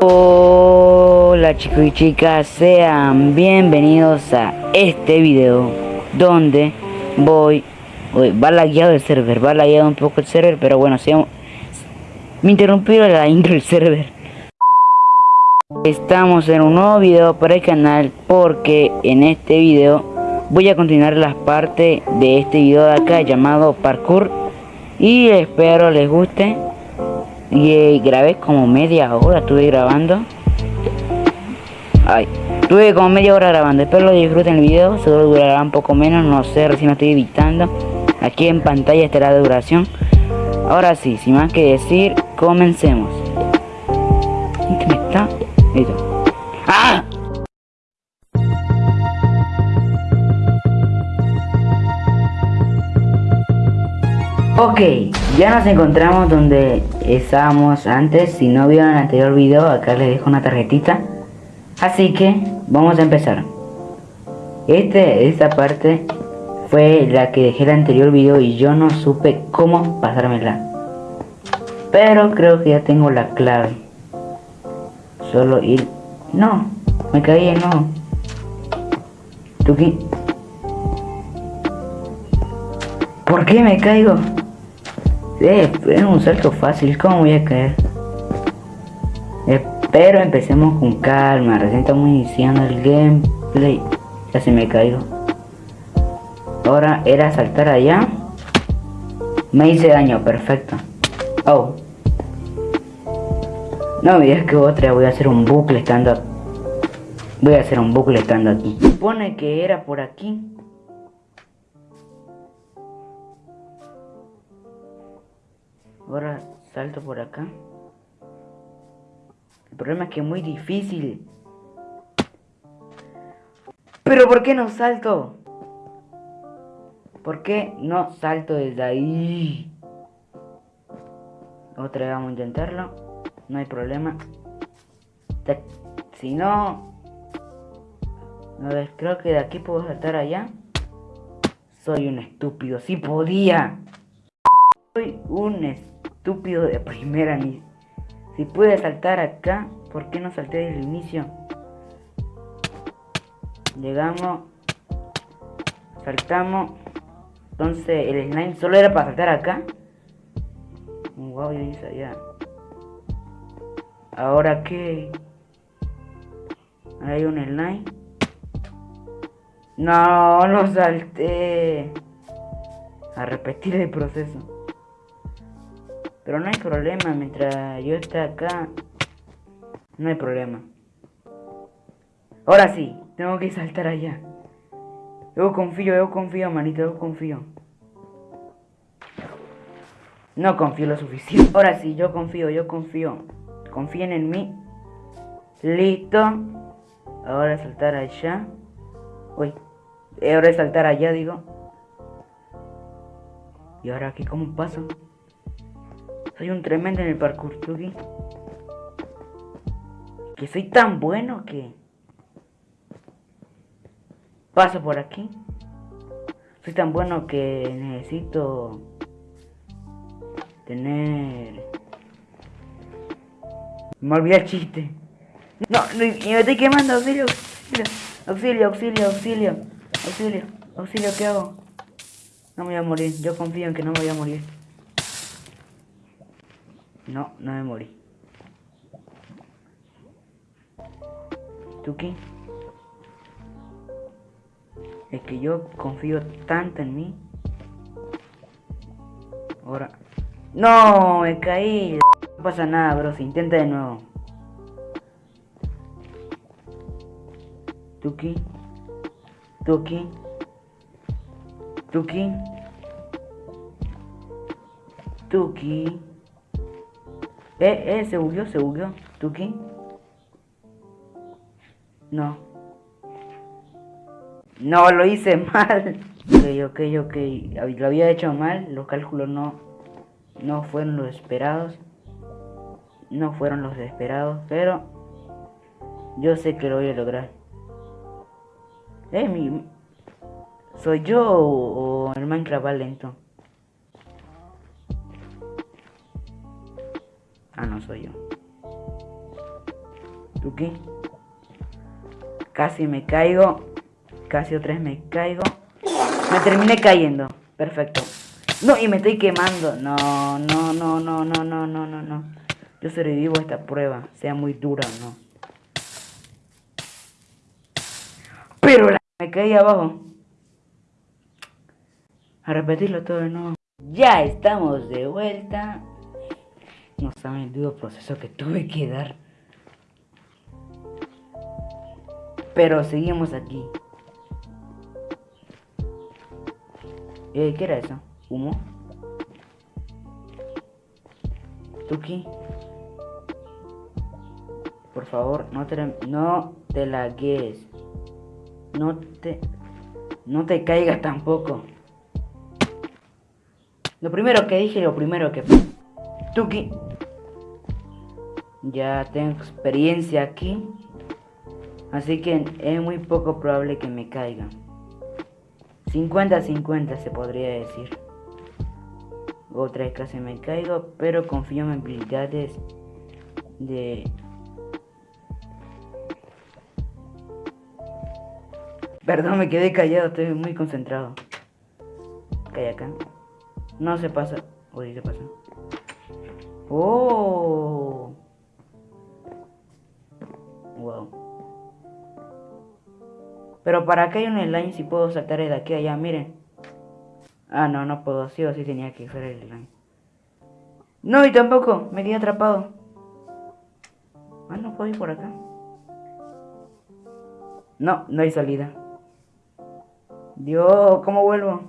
Hola chicos y chicas, sean bienvenidos a este video donde voy... Uy, va lagueado el server, va lagueado un poco el server, pero bueno, me interrumpió la intro del server. Estamos en un nuevo video para el canal porque en este video voy a continuar las partes de este video de acá llamado parkour y espero les guste y eh, grabé como media hora, estuve grabando. Ay, estuve como media hora grabando. Espero lo disfruten el video. Seguro durará un poco menos, no sé, recién lo estoy editando. Aquí en pantalla estará la duración. Ahora sí, sin más que decir, comencemos. ¿Qué me está? Listo. ¡Ah! Ok, ya nos encontramos donde estábamos antes. Si no vieron el anterior video, acá les dejo una tarjetita. Así que vamos a empezar. Este, esta parte fue la que dejé el anterior video y yo no supe cómo pasármela. Pero creo que ya tengo la clave. Solo ir... No, me caí no. Tuki. ¿Por qué me caigo? Eh, es un salto fácil, ¿cómo voy a caer? Pero empecemos con calma, recién estamos iniciando el gameplay. Ya se me caigo. Ahora era saltar allá. Me hice daño, perfecto. Oh. No me que otra, voy a hacer un bucle estando Voy a hacer un bucle estando aquí. Supone que era por aquí. Ahora salto por acá. El problema es que es muy difícil. Pero ¿por qué no salto? ¿Por qué no salto desde ahí? Otra vez vamos a intentarlo. No hay problema. Si no... No ves, creo que de aquí puedo saltar allá. Soy un estúpido. Si podía. Soy un estúpido estúpido de primera ni... Si pude saltar acá, ¿por qué no salté desde el inicio? Llegamos. Saltamos. Entonces el slime solo era para saltar acá. Wow, yo hice allá. Ahora qué. Hay un slime. No, no salté. A repetir el proceso. Pero no hay problema, mientras yo esté acá, no hay problema. Ahora sí, tengo que saltar allá. Yo confío, yo confío, manito, yo confío. No confío lo suficiente. Ahora sí, yo confío, yo confío. Confíen en mí. Listo. Ahora saltar allá. Uy. Ahora saltar allá, digo. ¿Y ahora aquí cómo paso? Soy un tremendo en el parkour. Que soy tan bueno que... Paso por aquí. Soy tan bueno que necesito... Tener... Me olvidé el chiste. No, me estoy quemando, auxilio, auxilio, auxilio, auxilio, auxilio, auxilio, ¿qué hago? No me voy a morir, yo confío en que no me voy a morir. No, no me morí. Tuki. Es que yo confío tanto en mí. Ahora. ¡No! Me caí. No pasa nada, bro. Se intenta de nuevo. Tuki. Tuki. Tuki. Tuki. Eh, eh, se bugueó, se bugueó. ¿Tuki? No. No, lo hice mal. Ok, ok, ok. Lo había hecho mal. Los cálculos no, no fueron los esperados. No fueron los esperados. Pero yo sé que lo voy a lograr. Eh, mi... ¿Soy yo o el Minecraft va lento? Ah, no soy yo. Tuki. Casi me caigo. Casi otra vez me caigo. Me terminé cayendo. Perfecto. No, y me estoy quemando. No, no, no, no, no, no, no, no, no. Yo sobrevivo a esta prueba, sea muy dura o no. Pero la... me caí abajo. A repetirlo todo de nuevo. Ya estamos de vuelta. No saben el duro proceso que tuve que dar. Pero seguimos aquí. Eh, ¿qué era eso? ¿Humo? Tuki. Por favor, no te, no te lagues. No te... No te caigas tampoco. Lo primero que dije, lo primero que... Tuki. Ya tengo experiencia aquí. Así que es muy poco probable que me caiga. 50-50 se podría decir. Otra vez casi me caigo, pero confío en habilidades de... Perdón, me quedé callado, estoy muy concentrado. Calla acá. No se pasa. Uy, se pasa. Oh. Pero para qué hay un line si puedo saltar de aquí a allá, miren. Ah, no, no puedo. Sí o sí tenía que usar el line. No, y tampoco. Me quedé atrapado. Ah, no puedo ir por acá. No, no hay salida. Dios, ¿cómo vuelvo?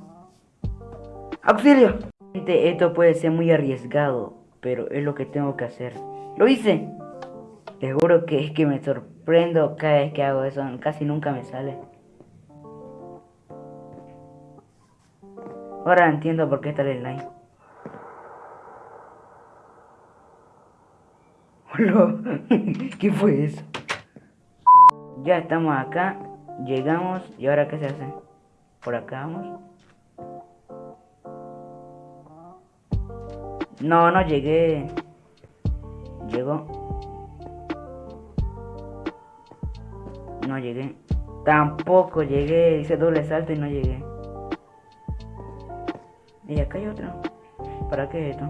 ¡Auxilio! Esto puede ser muy arriesgado, pero es lo que tengo que hacer. ¡Lo hice! Te juro que es que me sorprendo cada vez que hago eso, casi nunca me sale. Ahora entiendo por qué está el line. ¿Qué fue eso? Ya estamos acá, llegamos y ahora qué se hace? Por acá vamos. No, no llegué. Llegó. No llegué. Tampoco llegué. Hice doble salto y no llegué. Y acá hay otro. ¿Para qué esto?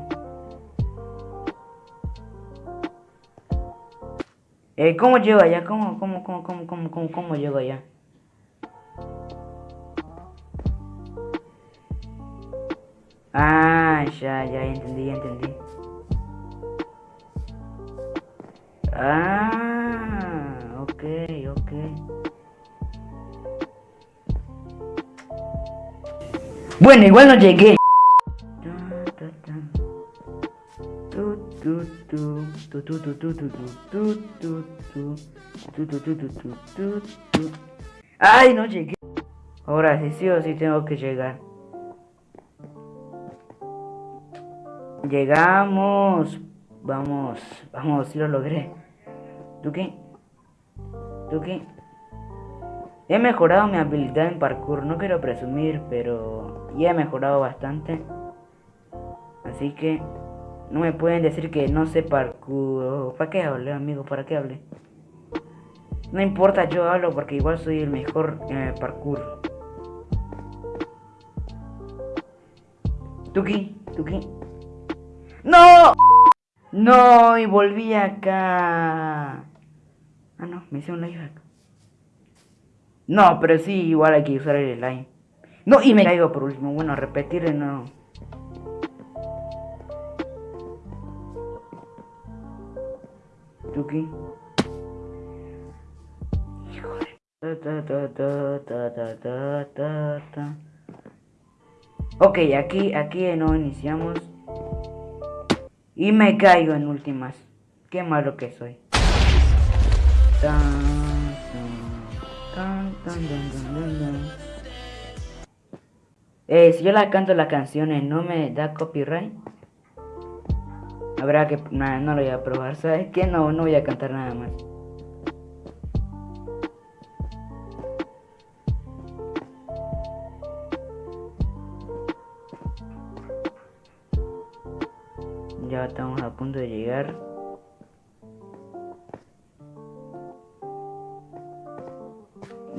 Eh, ¿Cómo llego allá? ¿Cómo, cómo, cómo, cómo, cómo, cómo, cómo llego allá? Ah, ya, ya entendí, ya entendí. Ah, ok, ok. Bueno, igual no llegué. Ay, no llegué. Ahora sí, sí o sí tengo que llegar. Llegamos. Vamos, vamos, si lo logré. ¿Tú qué? ¿Tú qué? He mejorado mi habilidad en parkour, no quiero presumir, pero ya he mejorado bastante. Así que no me pueden decir que no sé parkour. ¿Para qué hable, amigo? ¿Para qué hable? No importa, yo hablo porque igual soy el mejor en el parkour. Tuki, Tuki. ¡No! No, y volví acá. Ah, no, me hice un live No, pero sí, igual hay que usar el line. No, y me caigo por último. Bueno, repetir de nuevo. Tuki. Ok, aquí, aquí no iniciamos. Y me caigo en últimas. Qué malo que soy. Si yo la canto las canciones, ¿no me da copyright? Habrá que... Nada, no lo voy a probar. ¿Sabes qué? No, no voy a cantar nada más.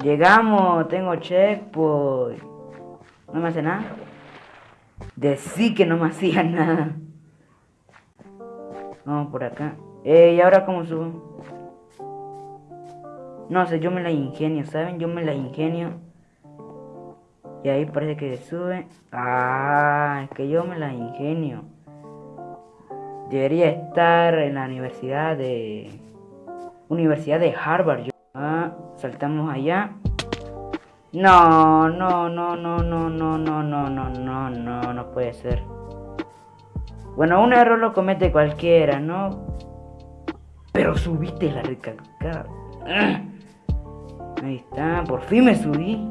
Llegamos, tengo checkpoint. No me hace nada. Decí que no me hacía nada. Vamos por acá. Eh, ¿y ahora cómo subo? No sé, yo me la ingenio, ¿saben? Yo me la ingenio. Y ahí parece que sube. Ah, es que yo me la ingenio. Debería estar en la universidad de... Universidad de Harvard. Ah, saltamos allá. No, no, no, no, no, no, no, no, no, no, no, no puede ser. Bueno, un error lo comete cualquiera, ¿no? Pero subiste la recalcada. Ahí está, por fin me subí.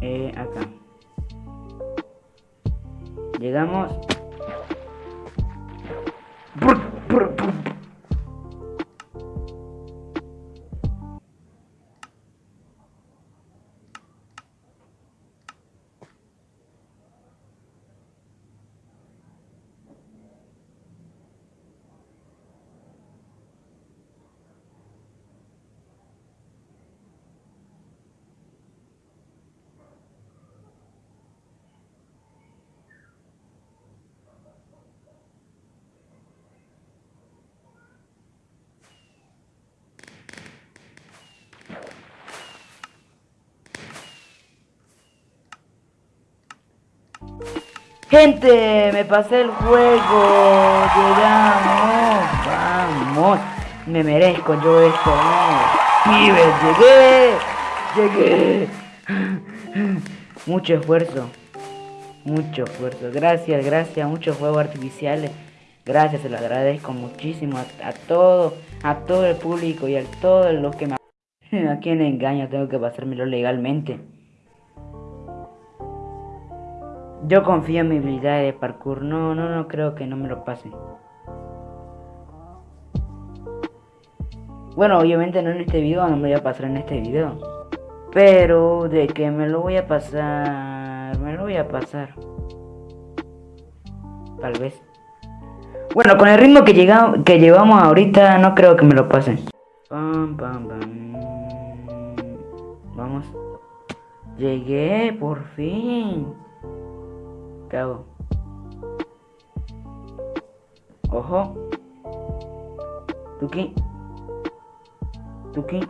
Eh, acá. Llegamos. ¡Pum! Gente, me pasé el juego. Llegamos. Vamos. Me merezco yo esto. Pibes, llegué. Llegué. Mucho esfuerzo. Mucho esfuerzo. Gracias, gracias. Muchos juegos artificiales. Gracias, se lo agradezco muchísimo a, todo, a todo el público y a todos los que me... ¿A quien engaño? Tengo que pasármelo legalmente. Yo confío en mi habilidad de parkour. No, no, no creo que no me lo pase. Bueno, obviamente no en este video, no me voy a pasar en este video. Pero de que me lo voy a pasar, me lo voy a pasar. Tal vez. Bueno, con el ritmo que, llegamos, que llevamos ahorita, no creo que me lo pase. Pam, pam, pam. Vamos. Llegué, por fin. ¿Qué? Ojo. Tuki. Tuki.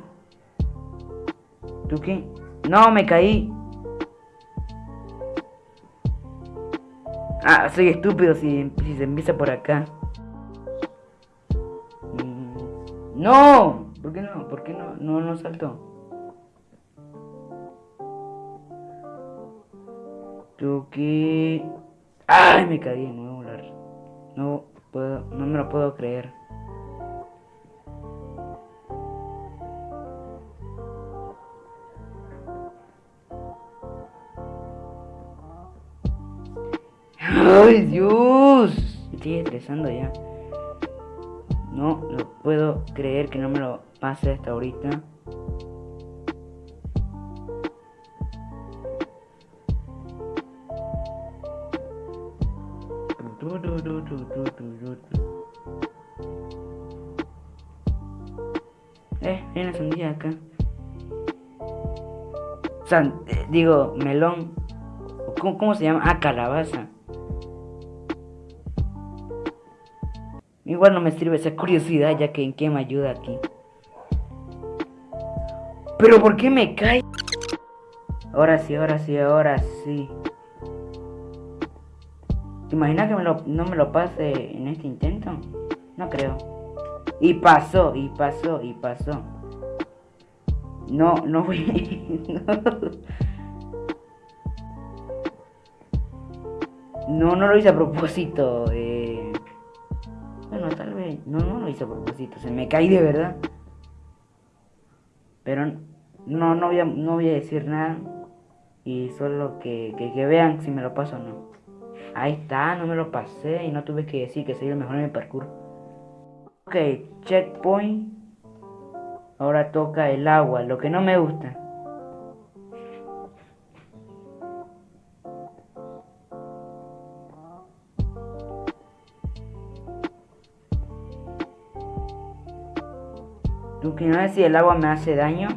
Tuki. No, me caí. Ah, soy estúpido si, se empieza por acá. Mm, no. ¿Por qué no? ¿Por qué no? No, no salto. Tuki. ¡Ay! Me caí de nuevo. No puedo, no me lo puedo creer. ¡Ay, Dios! Me estoy estresando ya. No lo puedo creer que no me lo pase hasta ahorita. Eh, hay una sandía acá. San, eh, digo, melón. ¿Cómo, ¿Cómo se llama? Ah, calabaza. Igual no me sirve esa curiosidad ya que en qué me ayuda aquí. Pero ¿por qué me cae? Ahora sí, ahora sí, ahora sí. ¿Te imaginas que no me lo pase en este intento? No creo. Y pasó, y pasó, y pasó. No, no voy. no. no. lo hice a propósito. Eh. Bueno, tal vez. No, no lo hice a propósito. Se me caí de verdad. Pero no, no voy a, no voy a decir nada. Y solo que, que, que vean si me lo paso o no. Ahí está, no me lo pasé y no tuve que decir que soy el mejor en el parkour. Ok, checkpoint. Ahora toca el agua, lo que no me gusta. Tú que no sé si el agua me hace daño.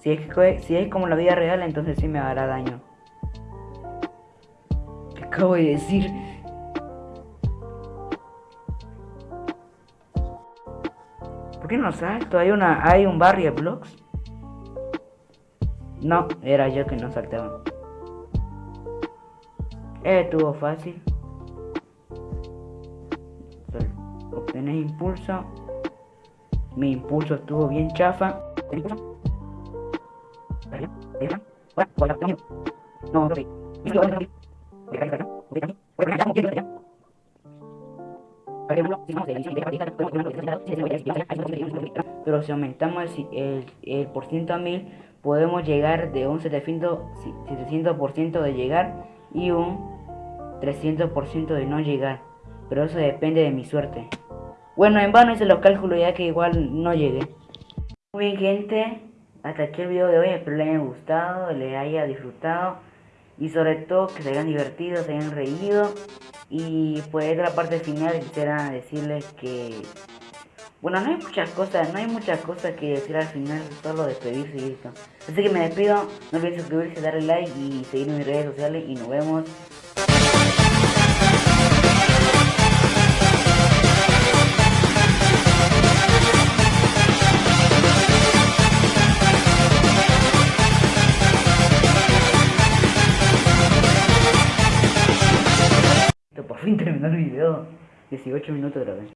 Si es, que, si es como la vida real, entonces sí me hará daño. ¿Qué acabo de decir? ¿Por qué no salto? ¿Hay, una, hay un barrio de blocks? No, era yo que no saltaba. Estuvo fácil. Obtener impulso. Mi impulso estuvo bien chafa. impulso? No, pero si aumentamos el, por ciento a 1000, podemos llegar de un 700%, de llegar y un 300% de no llegar. Pero eso depende de mi suerte. Bueno, en vano hice los cálculos ya que igual no llegué. Muy bien gente, hasta aquí el video de hoy. Espero les haya gustado, les haya disfrutado. Y sobre todo que se hayan divertido, se hayan reído. Y pues la parte final quisiera decirles que... Bueno, no hay muchas cosas, no hay muchas cosas que decir al final, solo despedirse y listo. Así que me despido, no olviden suscribirse, darle like y seguirme en mis redes sociales y nos vemos el video. 18 minutos vez.